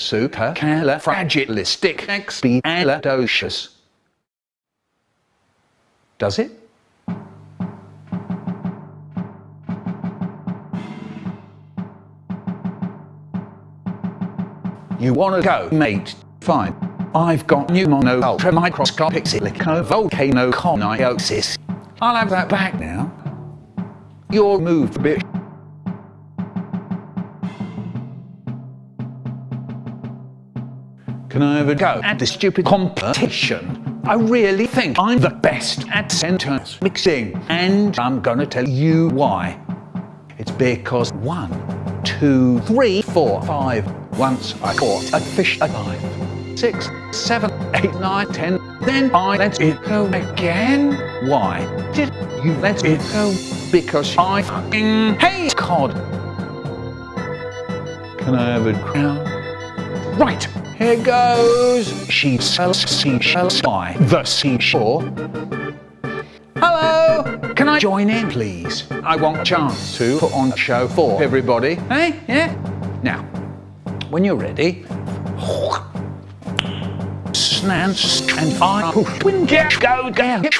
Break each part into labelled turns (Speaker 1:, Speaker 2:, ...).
Speaker 1: supercalifragilisticexpialidocious. Does it? You wanna go, mate? Fine. I've got pneumono ultramicroscopic silicovolcanoconiosis. I'll have that back now. Your move, bitch. Can I ever go at this stupid competition? I really think I'm the best at sentence mixing, and I'm gonna tell you why. It's because one, two, three, four, five. Once I caught a fish alive. Six, seven, eight, nine, ten. Then I let it go again. Why did you let it go? Because I fucking hate cod. Can I have a crown? Right, here goes. She sells seashells by the seashore. Hello, can I join in, please? I want a chance to put on a show for everybody. Hey, yeah? Now, when you're ready, snans and I get go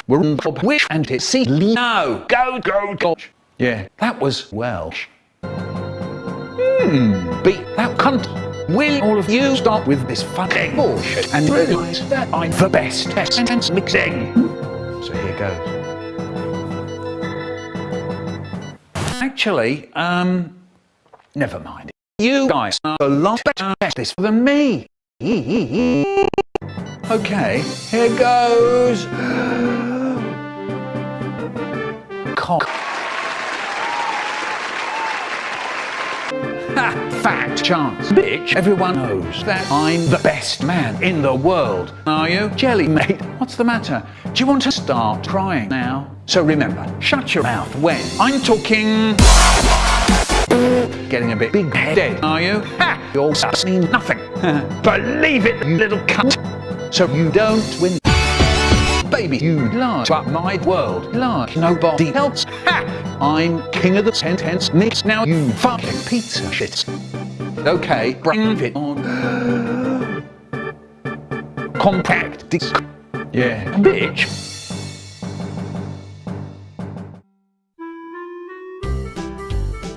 Speaker 1: we're for wish and it see no go go go yeah that was Welsh hmm beat that cunt Will all of you stop with this fucking bullshit and realise that I'm the best at sentence mixing? So here goes. Actually, um, never mind. You guys are a lot better at this than me. Okay, here goes. Cock. Chance, bitch. Everyone knows that I'm the best man in the world. Are you? Jelly, mate, what's the matter? Do you want to start crying now? So remember, shut your mouth when I'm talking. Getting a bit big-headed, are you? Ha! Your sus mean nothing. Believe it, little cunt. So you don't win. Baby, you lie to my world like nobody else. Ha! I'm king of the sentence mix now, you fucking pizza shit. Okay, bring mm. it on. Compact disc. Yeah, bitch.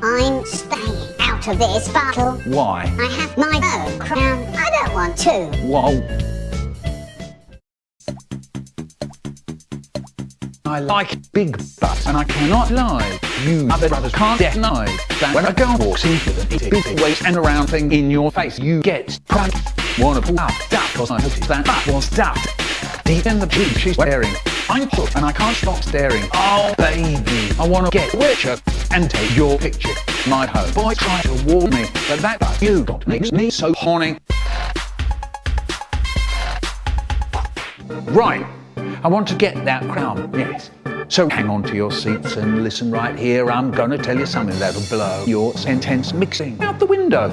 Speaker 2: I'm staying out of this battle.
Speaker 1: Why?
Speaker 2: I have my own crown. I don't want to.
Speaker 1: Whoa. I like big butts, and I cannot lie. You other brothers can't deny that when a girl walks into the big, waist and around thing in your face, you get proud. Wanna pull up that cause I noticed that butt was ducked. Deep in the jeep she's wearing. I'm hooked and I can't stop staring. Oh baby, I wanna get richer and take your picture. My homeboy tried to warn me, but that butt you got makes me so horny. Right, I want to get that crown, yes. So hang on to your seats and listen right here. I'm gonna tell you something that'll blow your sentence mixing out the window.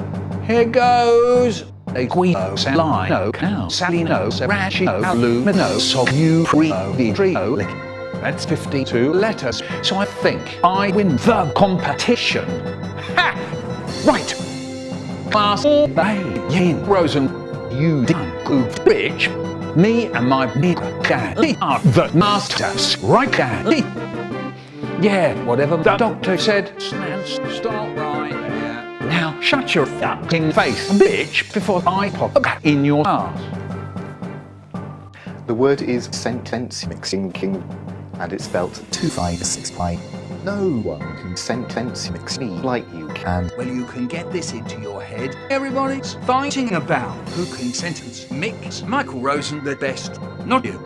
Speaker 1: Here goes. A Equino, Salino, Cow, Salino, Seracino, Lumino, Sobu, Rio, Vitrio, That's 52 letters. So I think I win the competition. Ha! Right. Class Bay, Yin, Rosen, you goofed bitch. Me and my daddy are the masters, right daddy? Yeah, whatever the doctor said, stop right there. Now shut your fucking face, bitch, before I pop back in your ass.
Speaker 3: The word is sentence mixing king, and it's spelt 256 No one can sentence mix me like you can.
Speaker 1: Well, you can get this into your head. Everybody's fighting about who can sentence mix Michael Rosen the best, not you.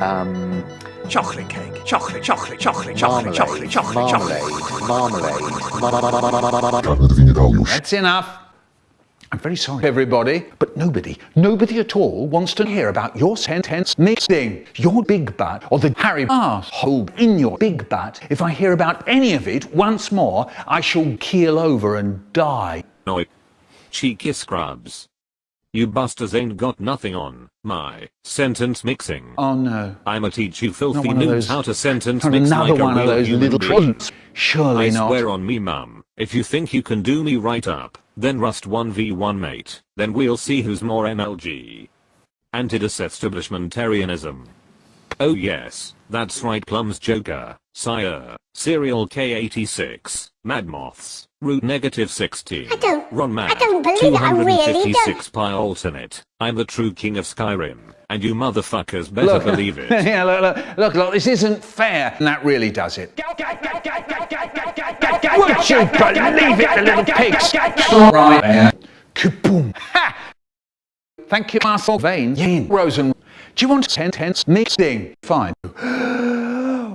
Speaker 3: Um,
Speaker 1: Chocolate cake, chocolate, chocolate, chocolate, chocolate, chocolate, chocolate, chocolate.
Speaker 3: marmalade, marmalade.
Speaker 1: That's enough. I'm very sorry, everybody, but nobody, nobody at all wants to hear about your sentence mixing, your big butt, or the Harry asshole in your big butt. If I hear about any of it once more, I shall keel over and die.
Speaker 4: Oi. Cheeky scrubs. You busters ain't got nothing on my sentence mixing.
Speaker 1: Oh no.
Speaker 4: I'ma teach you filthy
Speaker 1: one
Speaker 4: noobs how to sentence mix
Speaker 1: another
Speaker 4: like a
Speaker 1: one of
Speaker 4: real
Speaker 1: those
Speaker 4: human
Speaker 1: little
Speaker 4: being.
Speaker 1: trunts. Surely
Speaker 4: I
Speaker 1: not.
Speaker 4: swear on me mum. If you think you can do me right up, then rust 1v1 mate, then we'll see who's more MLG. Anti-disestablishmentarianism. Oh yes, that's right Plum's Joker, Sire, Serial K86, Mad Moths, Root Negative 16,
Speaker 2: I don't-
Speaker 4: Ron Mad,
Speaker 2: I don't believe it, I really don't.
Speaker 4: 256 Pi Alternate, I'm the true king of Skyrim, and you motherfuckers better believe it.
Speaker 1: yeah, look, look, look, look, this isn't fair. And that really does it. Would you believe it, the little pigs? Right there. Kaboom. Ha! Thank you, Marcel Vane. Yin. Rosen. Do you want sentence mixing? Fine.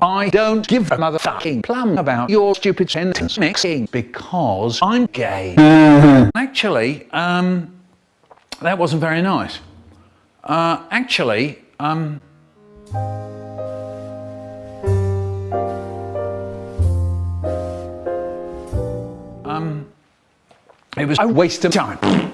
Speaker 1: I don't give a motherfucking plum about your stupid sentence mixing because I'm gay. Actually, um, that wasn't very nice. Uh, actually, um, um, it was a waste of time.